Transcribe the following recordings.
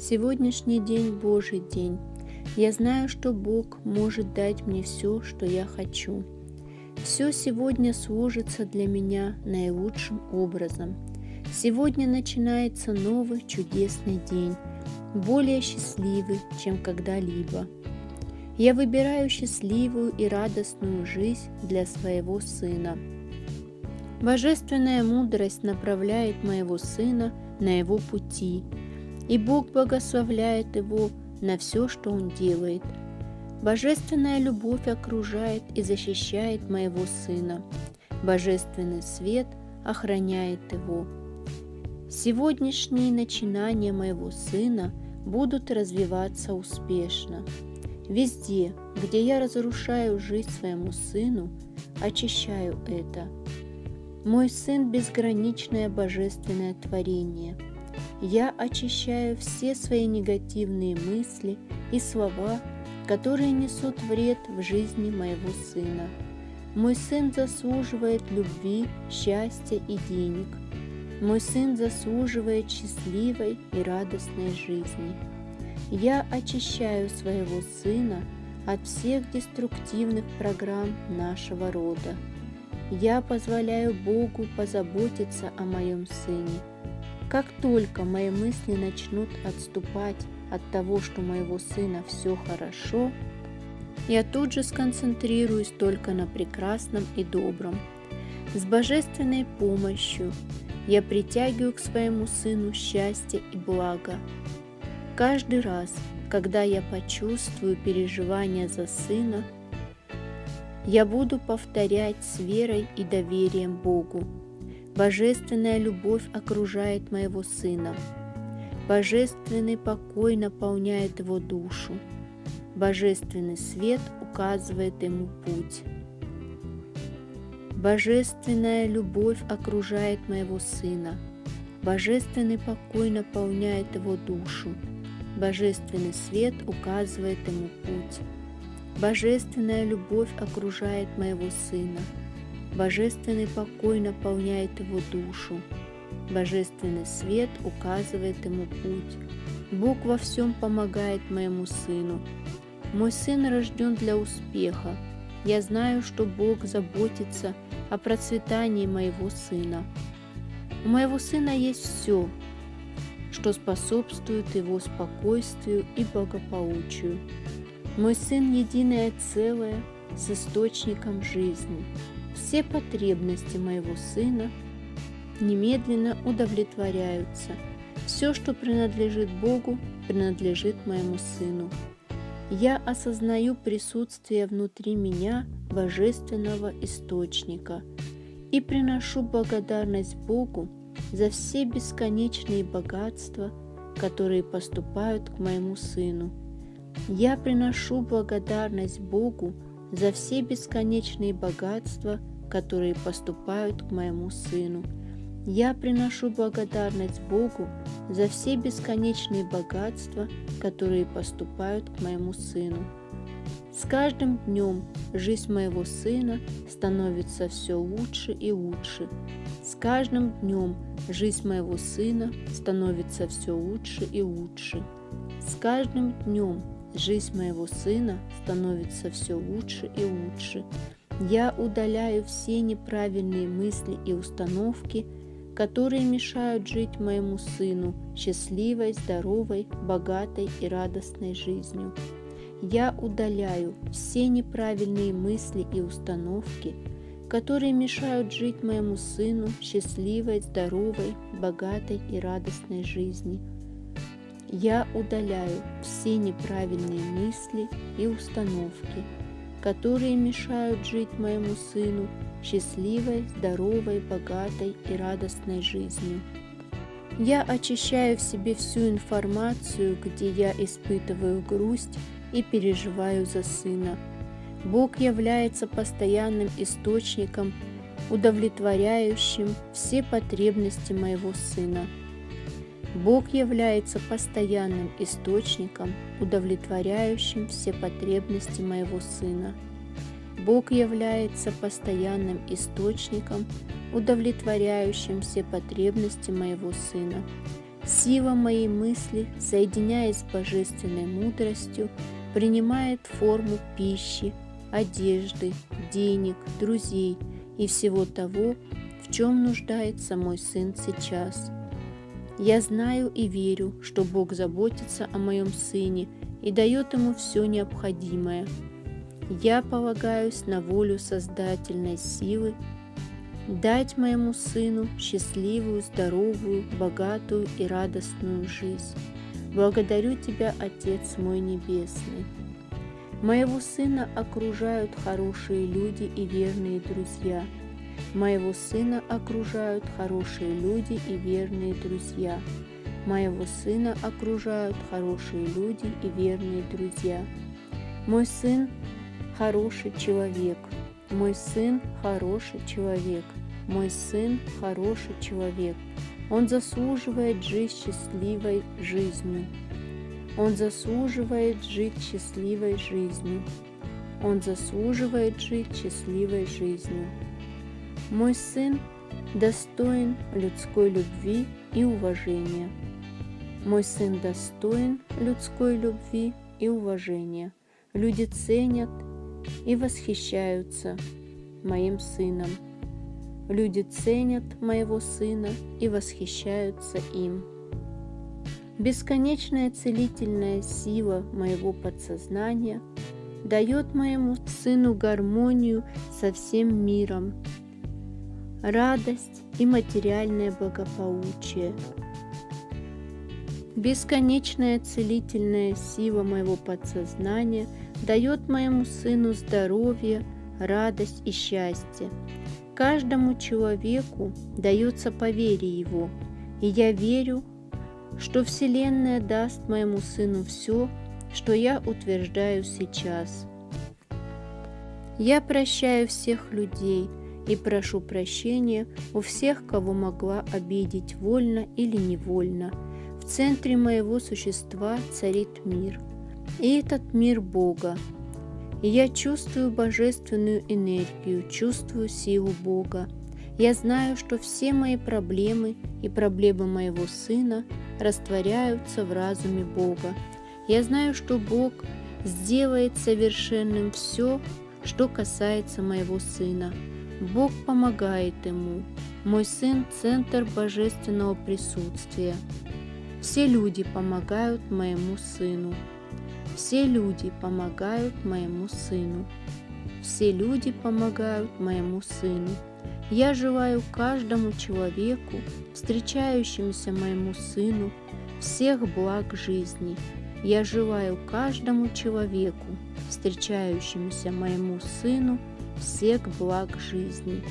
Сегодняшний день Божий день. Я знаю, что Бог может дать мне все, что я хочу. Все сегодня сложится для меня наилучшим образом. Сегодня начинается новый чудесный день, более счастливый, чем когда-либо. Я выбираю счастливую и радостную жизнь для своего сына. Божественная мудрость направляет моего сына на его пути, и Бог благословляет его на все, что он делает. Божественная любовь окружает и защищает моего сына. Божественный свет охраняет его. Сегодняшние начинания моего сына будут развиваться успешно. Везде, где я разрушаю жизнь своему сыну, очищаю это. Мой сын – безграничное божественное творение. Я очищаю все свои негативные мысли и слова, которые несут вред в жизни моего сына. Мой сын заслуживает любви, счастья и денег. Мой сын заслуживает счастливой и радостной жизни. Я очищаю своего сына от всех деструктивных программ нашего рода. Я позволяю Богу позаботиться о моем сыне. Как только мои мысли начнут отступать от того, что моего сына все хорошо, я тут же сконцентрируюсь только на прекрасном и добром. С божественной помощью я притягиваю к своему сыну счастье и благо, Каждый раз, когда я почувствую переживания за сына, я буду повторять с верой и доверием Богу. Божественная любовь окружает моего сына. Божественный покой наполняет его душу. Божественный свет указывает ему путь. Божественная любовь окружает моего сына. Божественный покой наполняет его душу. Божественный свет указывает ему путь. Божественная любовь окружает моего сына. Божественный покой наполняет его душу. Божественный свет указывает ему путь. Бог во всем помогает моему сыну. Мой сын рожден для успеха. Я знаю, что Бог заботится о процветании моего сына. У моего сына есть все, что способствует его спокойствию и благополучию. Мой сын – единое целое с источником жизни. Все потребности моего сына немедленно удовлетворяются. Все, что принадлежит Богу, принадлежит моему сыну. Я осознаю присутствие внутри меня божественного источника и приношу благодарность Богу за все бесконечные богатства, которые поступают к моему сыну. Я приношу благодарность Богу за все бесконечные богатства, которые поступают к моему сыну. Я приношу благодарность Богу за все бесконечные богатства, которые поступают к моему сыну. С каждым днем жизнь моего сына становится все лучше и лучше. С каждым днем жизнь моего сына становится все лучше и лучше. С каждым днем жизнь моего сына становится все лучше и лучше. Я удаляю все неправильные мысли и установки, которые мешают жить моему сыну счастливой, здоровой, богатой и радостной жизнью. Я удаляю все неправильные мысли и установки, которые мешают жить моему сыну счастливой, здоровой, богатой и радостной жизни. Я удаляю все неправильные мысли и установки, которые мешают жить моему сыну счастливой, здоровой, богатой и радостной жизнью. Я очищаю в себе всю информацию, где я испытываю грусть и переживаю за сына. Бог является постоянным источником, удовлетворяющим все потребности моего сына. Бог является постоянным источником, удовлетворяющим все потребности моего сына. Бог является постоянным источником, удовлетворяющим все потребности моего сына. Сила моей мысли, соединяясь с божественной мудростью, принимает форму пищи, одежды, денег, друзей и всего того, в чем нуждается мой сын сейчас. Я знаю и верю, что Бог заботится о моем сыне и дает ему все необходимое. Я полагаюсь на волю создательной силы дать моему сыну счастливую, здоровую, богатую и радостную жизнь. Благодарю Тебя, Отец мой Небесный. Моего сына окружают хорошие люди и верные друзья. Моего сына окружают хорошие люди и верные друзья. Моего сына окружают хорошие люди и верные друзья. Мой сын хороший человек. Мой сын хороший человек. Мой сын хороший человек. Он заслуживает жить счастливой жизнью. Он заслуживает жить счастливой жизнью. Он заслуживает жить счастливой жизнью. Мой сын достоин людской любви и уважения. Мой сын достоин людской любви и уважения. Люди ценят и восхищаются моим сыном. Люди ценят моего сына и восхищаются им. Бесконечная целительная сила моего подсознания дает моему сыну гармонию со всем миром, радость и материальное благополучие. Бесконечная целительная сила моего подсознания дает моему сыну здоровье, радость и счастье. Каждому человеку дается по вере его, и я верю, что Вселенная даст моему сыну все, что я утверждаю сейчас. Я прощаю всех людей и прошу прощения у всех, кого могла обидеть вольно или невольно. В центре моего существа царит мир, и этот мир Бога. Я чувствую божественную энергию, чувствую силу Бога. Я знаю, что все мои проблемы и проблемы моего сына растворяются в разуме Бога. Я знаю, что Бог сделает совершенным все, что касается моего сына. Бог помогает ему. Мой сын – центр божественного присутствия. Все люди помогают моему сыну. Все люди помогают моему сыну. Все люди помогают моему сыну. Я желаю каждому человеку, встречающемуся моему сыну, всех благ жизни. Я желаю каждому человеку, встречающемуся моему сыну, всех благ жизни.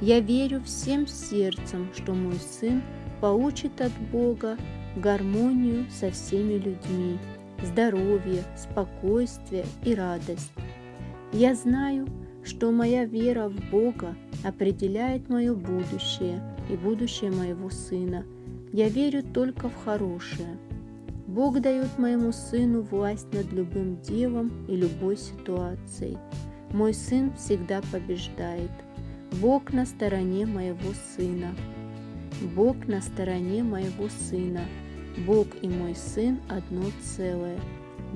Я верю всем сердцем, что мой сын получит от Бога гармонию со всеми людьми, здоровье, спокойствие и радость. Я знаю, что моя вера в Бога определяет мое будущее и будущее моего сына. Я верю только в хорошее. Бог дает моему сыну власть над любым делом и любой ситуацией. Мой сын всегда побеждает. Бог на стороне моего сына. Бог на стороне моего сына. Бог и мой сын одно целое.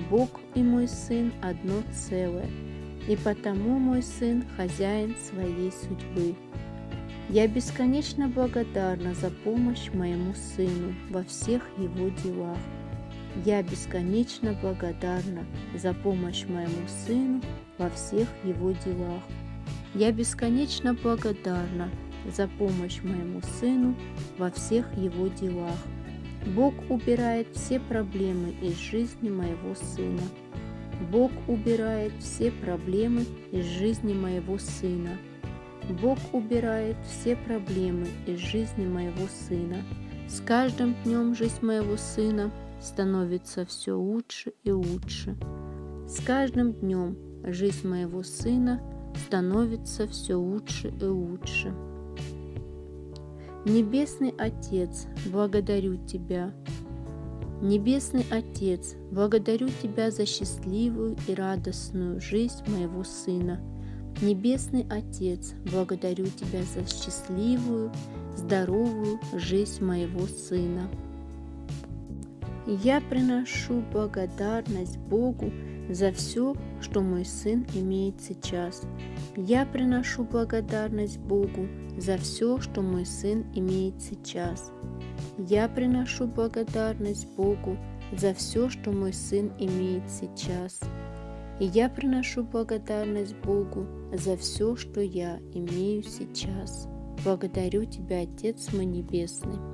Бог и мой сын одно целое и потому мой сын хозяин своей судьбы. Я бесконечно благодарна за помощь моему сыну во всех его делах. Я бесконечно благодарна за помощь моему сыну во всех его делах. Я бесконечно благодарна за помощь моему сыну во всех его делах. Бог убирает все проблемы из жизни моего сына. Бог убирает все проблемы из жизни моего сына. Бог убирает все проблемы из жизни моего сына. С каждым днем жизнь моего сына становится все лучше и лучше. С каждым днем жизнь моего сына становится все лучше и лучше. Небесный Отец, благодарю Тебя Небесный Отец, благодарю Тебя за счастливую и радостную жизнь моего сына. Небесный Отец, благодарю Тебя за счастливую, здоровую жизнь моего сына. Я приношу благодарность Богу за все, что мой сын имеет сейчас. Я приношу благодарность Богу за все, что мой сын имеет сейчас. Я приношу благодарность Богу за все, что мой сын имеет сейчас. И я приношу благодарность Богу за все, что я имею сейчас. Благодарю Тебя, Отец мой Небесный.